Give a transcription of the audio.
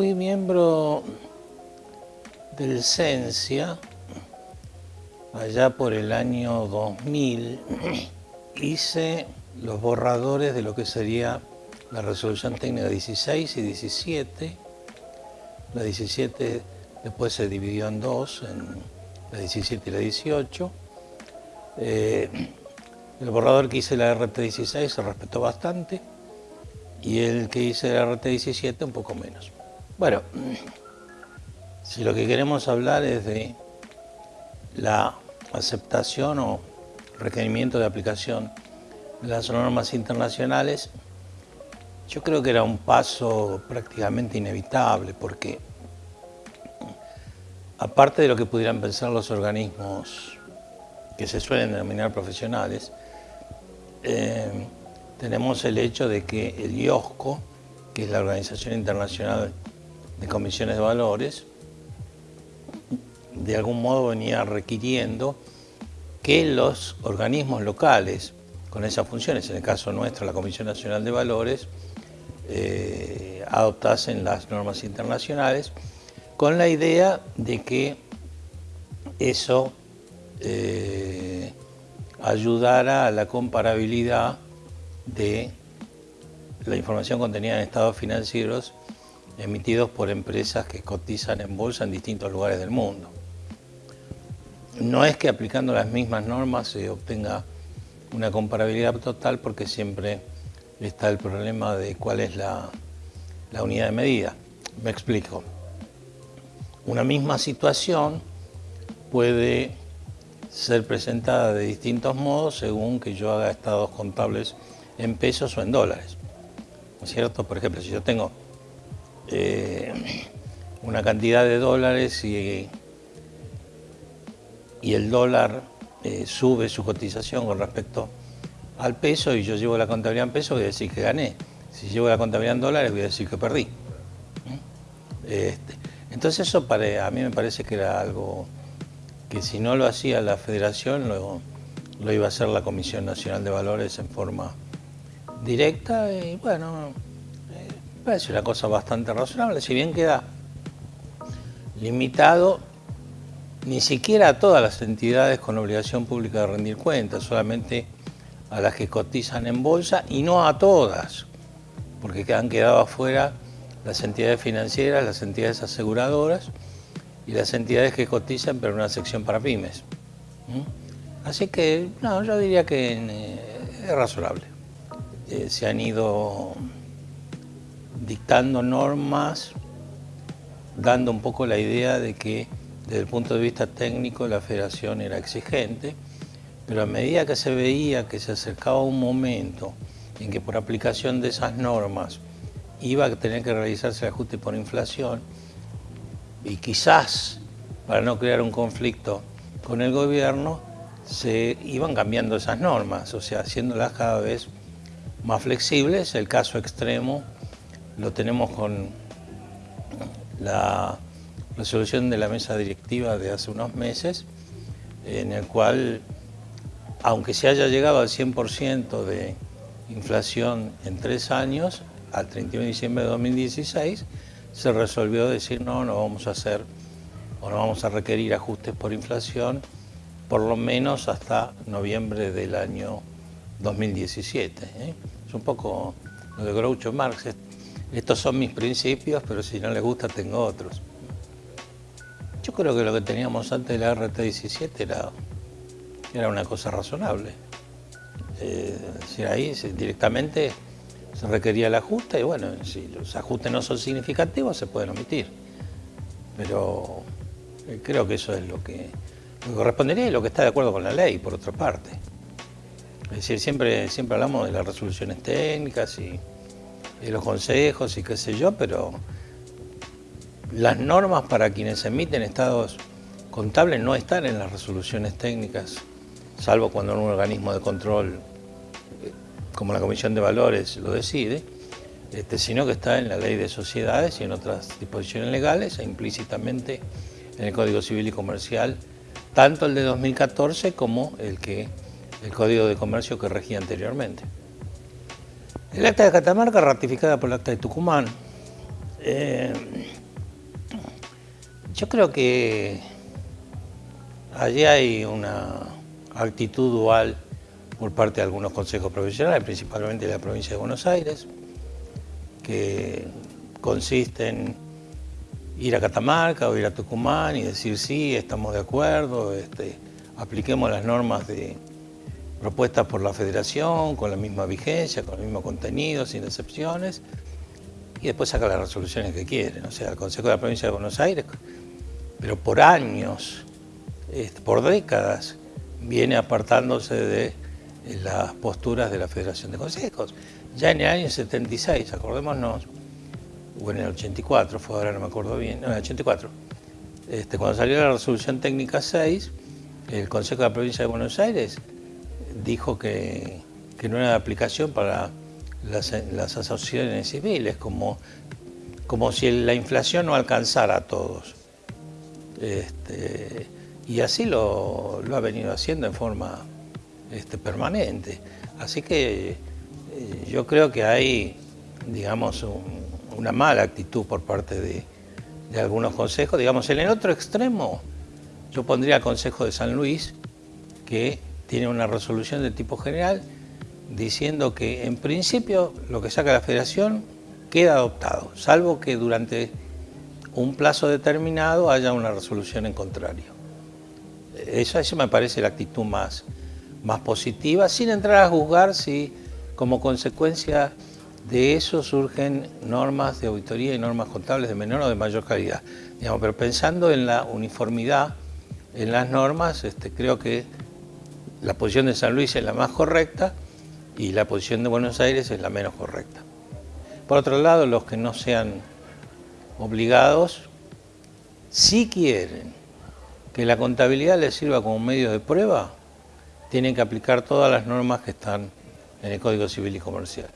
fui miembro del CENSIA allá por el año 2000. Hice los borradores de lo que sería la resolución técnica 16 y 17. La 17 después se dividió en dos, en la 17 y la 18. Eh, el borrador que hice la RT16 se respetó bastante y el que hice la RT17 un poco menos. Bueno, si lo que queremos hablar es de la aceptación o requerimiento de aplicación de las normas internacionales, yo creo que era un paso prácticamente inevitable porque aparte de lo que pudieran pensar los organismos que se suelen denominar profesionales, eh, tenemos el hecho de que el IOSCO, que es la Organización Internacional de Comisiones de Valores, de algún modo venía requiriendo que los organismos locales con esas funciones, en el caso nuestro la Comisión Nacional de Valores, eh, adoptasen las normas internacionales con la idea de que eso eh, ayudara a la comparabilidad de la información contenida en estados financieros emitidos por empresas que cotizan en bolsa en distintos lugares del mundo. No es que aplicando las mismas normas se obtenga una comparabilidad total porque siempre está el problema de cuál es la, unidad de medida. Me explico. Una misma situación puede ser presentada de distintos modos según que yo haga estados contables en pesos o en dólares. ¿No es cierto? Por ejemplo, si yo tengo eh, una cantidad de dólares y, y el dólar eh, sube su cotización con respecto al peso y yo llevo la contabilidad en pesos, voy a decir que gané. Si llevo la contabilidad en dólares, voy a decir que perdí. Este, entonces eso para, a mí me parece que era algo que si no lo hacía la federación, lo, lo iba a hacer la Comisión Nacional de Valores en forma directa y bueno, parece una cosa bastante razonable, si bien queda limitado ni siquiera a todas las entidades con obligación pública de rendir cuentas, solamente a las que cotizan en bolsa y no a todas, porque han quedado afuera las entidades financieras, las entidades aseguradoras y las entidades que cotizan pero en una sección para pymes. Así que, no, yo diría que eh, es razonable. Eh, se han ido dictando normas, dando un poco la idea de que desde el punto de vista técnico la federación era exigente, pero a medida que se veía que se acercaba un momento en que por aplicación de esas normas iba a tener que realizarse el ajuste por inflación y quizás para no crear un conflicto con el gobierno se iban cambiando esas normas, o sea, haciéndolas cada vez más flexibles. El caso extremo lo tenemos con la resolución de la mesa directiva de hace unos meses, en el cual, aunque se haya llegado al 100% de inflación en tres años, al 31 de diciembre de 2016, se resolvió decir no, no vamos a hacer o no vamos a requerir ajustes por inflación por lo menos hasta noviembre del año 2017. ¿eh? Es un poco lo de Groucho Marx. Estos son mis principios, pero si no les gusta tengo otros. Yo creo que lo que teníamos antes de la RT-17 era, era una cosa razonable. Eh, si ahí directamente se requería el ajuste y bueno, si los ajustes no son significativos se pueden omitir. Pero eh, creo que eso es lo que, lo que correspondería y lo que está de acuerdo con la ley, por otra parte. Es decir, siempre, siempre hablamos de las resoluciones técnicas y de los consejos y qué sé yo, pero las normas para quienes emiten estados contables no están en las resoluciones técnicas, salvo cuando un organismo de control eh, como la Comisión de Valores lo decide, este, sino que está en la Ley de Sociedades y en otras disposiciones legales e implícitamente en el Código Civil y Comercial, tanto el de 2014 como el que el Código de Comercio que regía anteriormente. El acta de Catamarca, ratificada por el acta de Tucumán, eh, Yo creo que allí hay una actitud dual por parte de algunos consejos profesionales, principalmente de la provincia de Buenos Aires, que consiste en ir a Catamarca o ir a Tucumán y decir sí, estamos de acuerdo, este, apliquemos las normas de, propuestas por la federación, con la misma vigencia, con el mismo contenido, sin excepciones, y después saca las resoluciones que quieren. O sea, el Consejo de la Provincia de Buenos Aires, pero por años, por décadas, viene apartándose de las posturas de la Federación de Consejos. Ya en el año 76, acordémonos, o en el 84, fue ahora no me acuerdo bien, no, en el 84, este, cuando salió la resolución técnica 6, el Consejo de la Provincia de Buenos Aires dijo que, no era de aplicación para las, asociaciones civiles, como, como si la inflación no alcanzara a todos. Este, y así lo, ha venido haciendo en forma este, permanente. Así que eh, yo creo que hay, digamos, una mala actitud por parte de, de algunos consejos. Digamos, en el otro extremo, yo pondría el Consejo de San Luis, que tiene una resolución de tipo general diciendo que en principio lo que saca la federación queda adoptado, salvo que durante un plazo determinado haya una resolución en contrario. Esa, me parece la actitud más, más positiva, sin entrar a juzgar si como consecuencia de eso surgen normas de auditoría y normas contables de menor o de mayor calidad. Pero pensando en la uniformidad en las normas, este, creo que la posición de San Luis es la más correcta y la posición de Buenos Aires es la menos correcta. Por otro lado, los que no sean obligados, si quieren que la contabilidad les sirva como medio de prueba, tienen que aplicar todas las normas que están en el Código Civil y Comercial.